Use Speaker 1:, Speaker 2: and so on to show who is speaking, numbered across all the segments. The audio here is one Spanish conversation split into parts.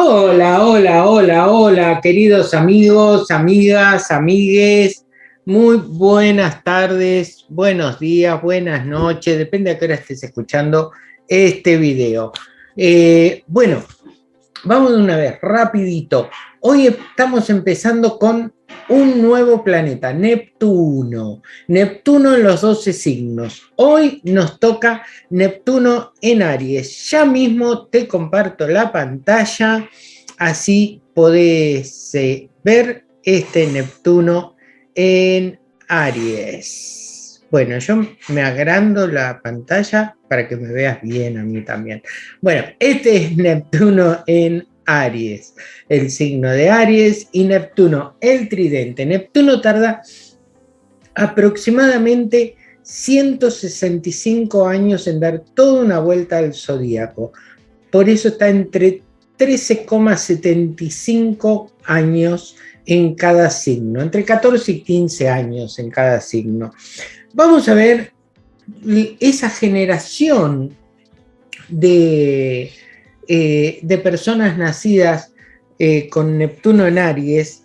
Speaker 1: Hola, hola, hola, hola, queridos amigos, amigas, amigues. Muy buenas tardes, buenos días, buenas noches, depende a qué hora estés escuchando este video. Eh, bueno, vamos de una vez, rapidito. Hoy estamos empezando con un nuevo planeta, Neptuno. Neptuno en los 12 signos. Hoy nos toca Neptuno en Aries. Ya mismo te comparto la pantalla, así podés eh, ver este Neptuno en Aries. Bueno, yo me agrando la pantalla para que me veas bien a mí también. Bueno, este es Neptuno en Aries, el signo de Aries y Neptuno, el tridente. Neptuno tarda aproximadamente 165 años en dar toda una vuelta al zodíaco. Por eso está entre 13,75 años en cada signo, entre 14 y 15 años en cada signo. Vamos a ver esa generación de eh, de personas nacidas eh, con Neptuno en Aries,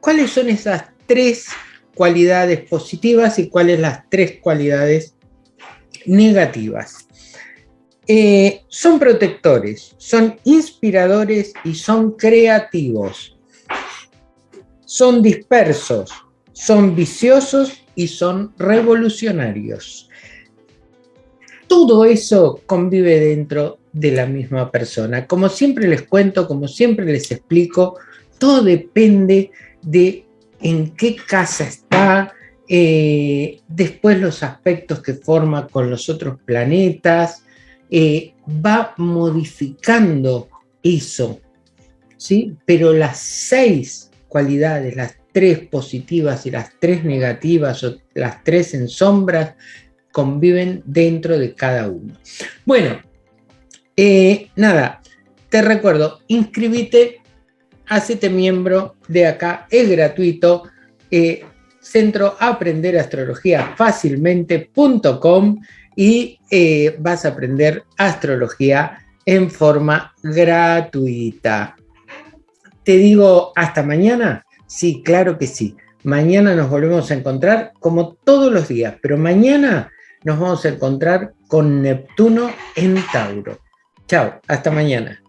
Speaker 1: ¿cuáles son esas tres cualidades positivas y cuáles las tres cualidades negativas? Eh, son protectores, son inspiradores y son creativos. Son dispersos, son viciosos y son revolucionarios. Todo eso convive dentro de la misma persona. Como siempre les cuento, como siempre les explico, todo depende de en qué casa está, eh, después los aspectos que forma con los otros planetas, eh, va modificando eso, ¿sí? Pero las seis cualidades, las tres positivas y las tres negativas, o las tres en sombras, conviven dentro de cada uno. Bueno, eh, nada, te recuerdo, inscríbete, hacete miembro de acá, es gratuito, eh, Centro Aprender Astrología Fácilmente.com y eh, vas a aprender astrología en forma gratuita. ¿Te digo hasta mañana? Sí, claro que sí. Mañana nos volvemos a encontrar como todos los días, pero mañana nos vamos a encontrar con Neptuno en Tauro. Chao, hasta mañana.